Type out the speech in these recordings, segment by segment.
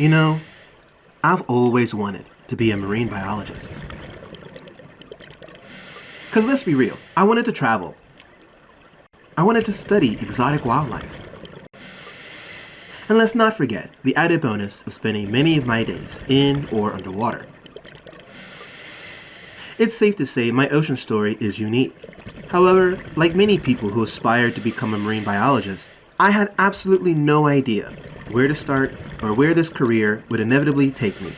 You know, I've always wanted to be a marine biologist. Because let's be real, I wanted to travel. I wanted to study exotic wildlife. And let's not forget the added bonus of spending many of my days in or underwater. It's safe to say my ocean story is unique. However, like many people who aspire to become a marine biologist, I had absolutely no idea where to start or where this career would inevitably take me.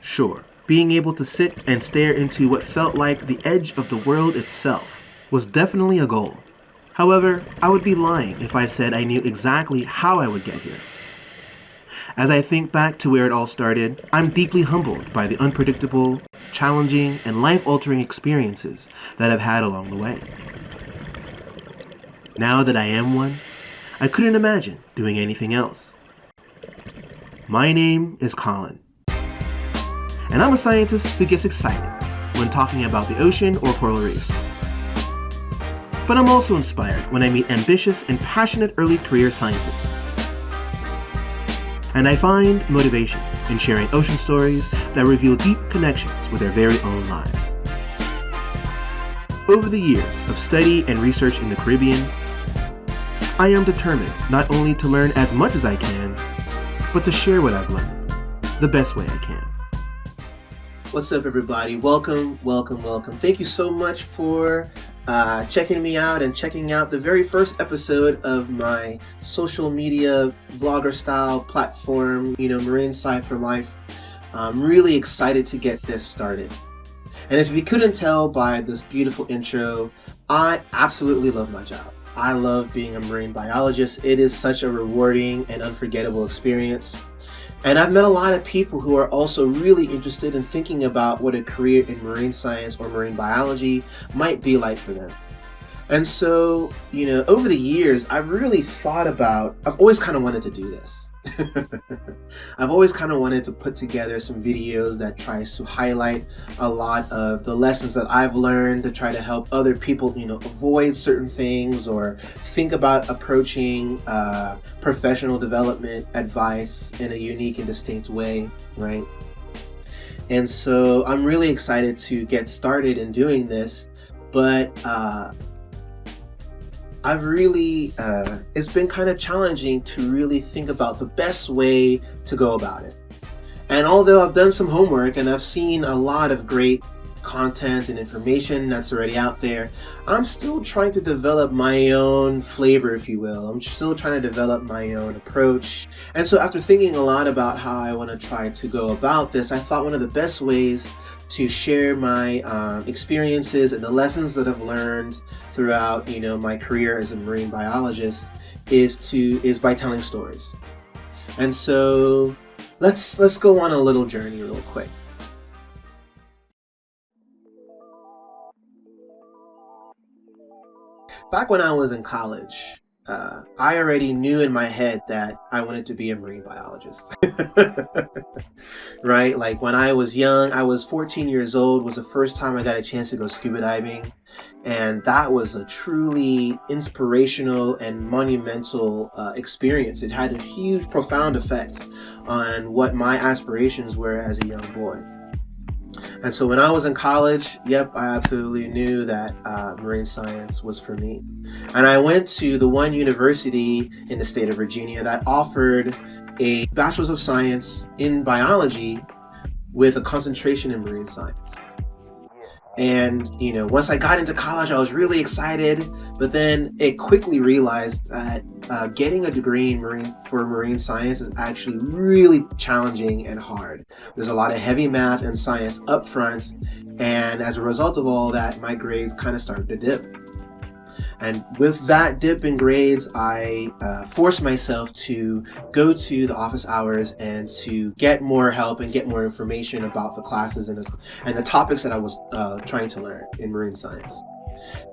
Sure, being able to sit and stare into what felt like the edge of the world itself was definitely a goal. However, I would be lying if I said I knew exactly how I would get here. As I think back to where it all started, I'm deeply humbled by the unpredictable, challenging, and life-altering experiences that I've had along the way. Now that I am one, I couldn't imagine doing anything else. My name is Colin, and I'm a scientist who gets excited when talking about the ocean or coral reefs. But I'm also inspired when I meet ambitious and passionate early career scientists. And I find motivation in sharing ocean stories that reveal deep connections with their very own lives. Over the years of study and research in the Caribbean, I am determined not only to learn as much as I can, but to share what I've learned the best way I can. What's up, everybody? Welcome, welcome, welcome. Thank you so much for uh, checking me out and checking out the very first episode of my social media vlogger style platform, you know, Marine Sci for Life. I'm really excited to get this started. And as you couldn't tell by this beautiful intro, I absolutely love my job. I love being a marine biologist. It is such a rewarding and unforgettable experience. And I've met a lot of people who are also really interested in thinking about what a career in marine science or marine biology might be like for them. And so, you know, over the years, I've really thought about, I've always kind of wanted to do this. I've always kind of wanted to put together some videos that tries to highlight a lot of the lessons that I've learned to try to help other people, you know, avoid certain things or think about approaching uh, professional development advice in a unique and distinct way, right? And so I'm really excited to get started in doing this, but uh, I've really, uh, it's been kind of challenging to really think about the best way to go about it. And although I've done some homework and I've seen a lot of great content and information that's already out there, I'm still trying to develop my own flavor, if you will. I'm still trying to develop my own approach. And so after thinking a lot about how I want to try to go about this, I thought one of the best ways to share my um, experiences and the lessons that I've learned throughout, you know, my career as a marine biologist is to is by telling stories. And so let's let's go on a little journey real quick. Back when I was in college, uh, I already knew in my head that I wanted to be a marine biologist. right? Like when I was young, I was 14 years old, was the first time I got a chance to go scuba diving. And that was a truly inspirational and monumental uh, experience. It had a huge, profound effect on what my aspirations were as a young boy. And so when I was in college, yep, I absolutely knew that uh, marine science was for me. And I went to the one university in the state of Virginia that offered a Bachelor's of Science in Biology with a concentration in marine science. And, you know, once I got into college, I was really excited, but then it quickly realized that uh, getting a degree in marine for marine science is actually really challenging and hard. There's a lot of heavy math and science up front, and as a result of all that, my grades kind of started to dip. And with that dip in grades, I uh, forced myself to go to the office hours and to get more help and get more information about the classes and the, and the topics that I was uh, trying to learn in marine science.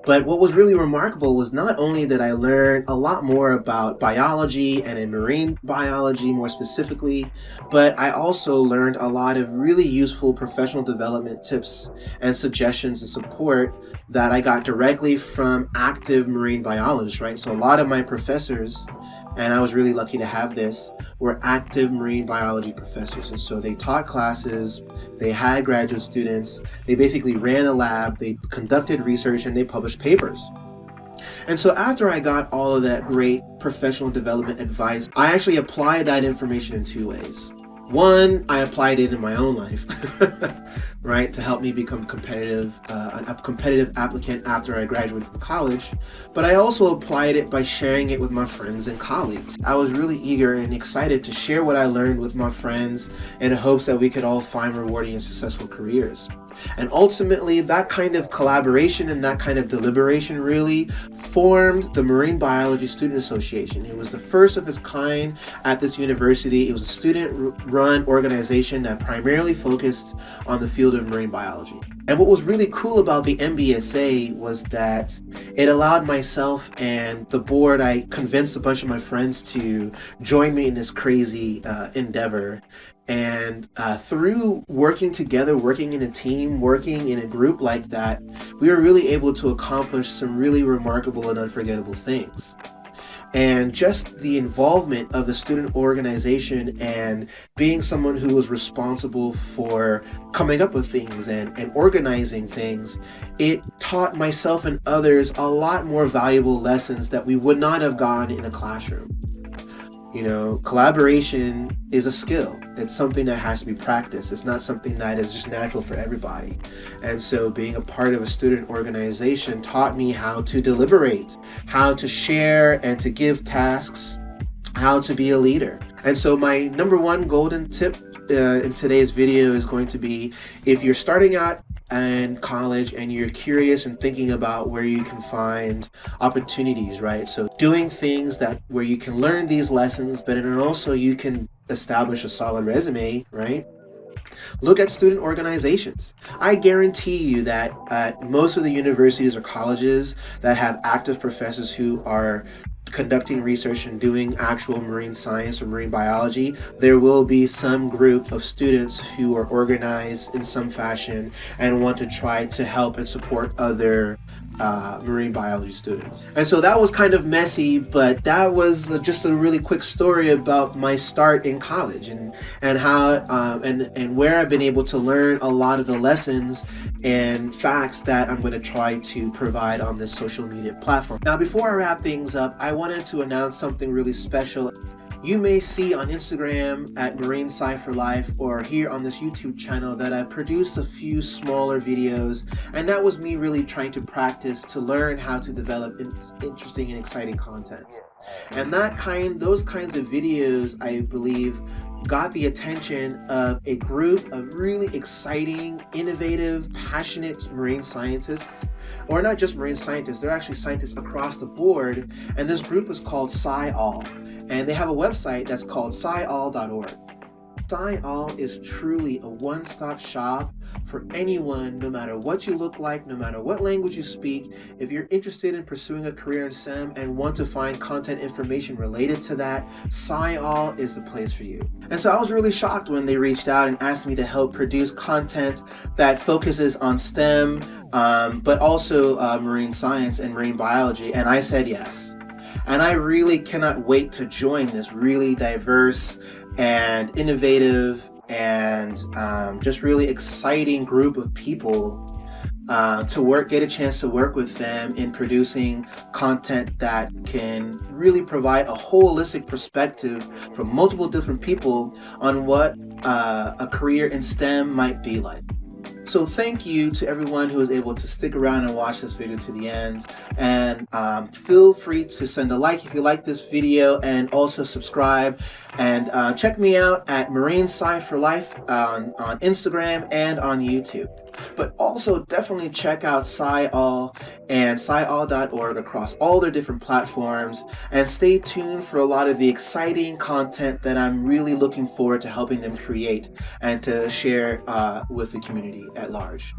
But what was really remarkable was not only that I learned a lot more about biology and in marine biology more specifically, but I also learned a lot of really useful professional development tips and suggestions and support that I got directly from active marine biologists, right? So a lot of my professors and I was really lucky to have this, were active marine biology professors. And so they taught classes, they had graduate students, they basically ran a lab, they conducted research, and they published papers. And so after I got all of that great professional development advice, I actually applied that information in two ways. One, I applied it in my own life, right, to help me become competitive, uh, a competitive applicant after I graduated from college. But I also applied it by sharing it with my friends and colleagues. I was really eager and excited to share what I learned with my friends in hopes that we could all find rewarding and successful careers. And ultimately, that kind of collaboration and that kind of deliberation really formed the Marine Biology Student Association. It was the first of its kind at this university. It was a student-run organization that primarily focused on the field of marine biology. And what was really cool about the MBSA was that it allowed myself and the board, I convinced a bunch of my friends to join me in this crazy uh, endeavor. And uh, through working together, working in a team, working in a group like that, we were really able to accomplish some really remarkable and unforgettable things and just the involvement of the student organization and being someone who was responsible for coming up with things and, and organizing things, it taught myself and others a lot more valuable lessons that we would not have gotten in a classroom. You know, collaboration is a skill. It's something that has to be practiced. It's not something that is just natural for everybody. And so being a part of a student organization taught me how to deliberate, how to share and to give tasks, how to be a leader. And so my number one golden tip uh, in today's video is going to be if you're starting out and college and you're curious and thinking about where you can find opportunities, right? So doing things that where you can learn these lessons, but then also you can establish a solid resume, right? Look at student organizations. I guarantee you that at most of the universities or colleges that have active professors who are conducting research and doing actual marine science or marine biology, there will be some group of students who are organized in some fashion and want to try to help and support other uh, marine biology students. And so that was kind of messy, but that was just a really quick story about my start in college and, and how um, and, and where I've been able to learn a lot of the lessons and facts that I'm going to try to provide on this social media platform. Now, before I wrap things up, I wanted to announce something really special. You may see on Instagram at Marine for Life or here on this YouTube channel that I produced a few smaller videos and that was me really trying to practice to learn how to develop interesting and exciting content. And that kind, those kinds of videos, I believe, got the attention of a group of really exciting, innovative, passionate marine scientists, or not just marine scientists, they're actually scientists across the board. And this group is called SciAll. And they have a website that's called sciall.org. SciAll is truly a one-stop shop for anyone, no matter what you look like, no matter what language you speak. If you're interested in pursuing a career in STEM and want to find content information related to that, SciAll is the place for you. And so I was really shocked when they reached out and asked me to help produce content that focuses on STEM, um, but also uh, marine science and marine biology, and I said yes. And I really cannot wait to join this really diverse and innovative and um, just really exciting group of people uh, to work, get a chance to work with them in producing content that can really provide a holistic perspective from multiple different people on what uh, a career in STEM might be like. So thank you to everyone who was able to stick around and watch this video to the end. And um, feel free to send a like if you like this video and also subscribe. And uh, check me out at Marine Sci for Life on, on Instagram and on YouTube. But also definitely check out SciAll and SciAll.org across all their different platforms and stay tuned for a lot of the exciting content that I'm really looking forward to helping them create and to share uh, with the community at large.